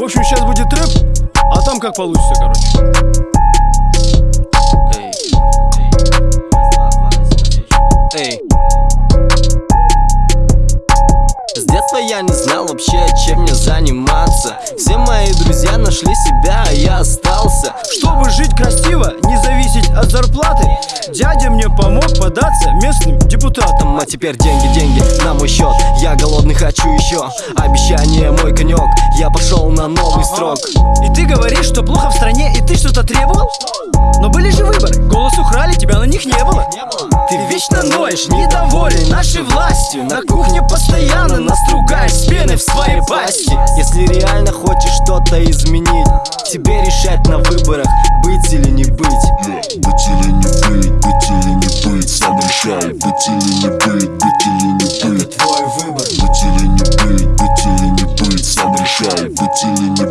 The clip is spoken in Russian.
В общем, сейчас будет рэп, а там как получится, короче. С детства я не знал вообще, чем мне заниматься. Все мои друзья нашли себя, а я остался. Чтобы жить красиво, не зависеть от зарплаты Дядя мне помог податься местным теперь деньги, деньги на мой счет. Я голодный, хочу еще. Обещание мой конек. Я пошел на новый строк И ты говоришь, что плохо в стране и ты что-то требовал? Но были же выборы, голос украли, тебя на них не было. Ты вечно ноешь, недоволен нашей властью. На кухне постоянно нас ругаешь с пены в своей пасти. Если реально хочешь что-то изменить Тебе решать на быть или не быть, быть или не быть. Это твой выбор. Быть или не быть, быть или не быть. Сам решай, быть или не быть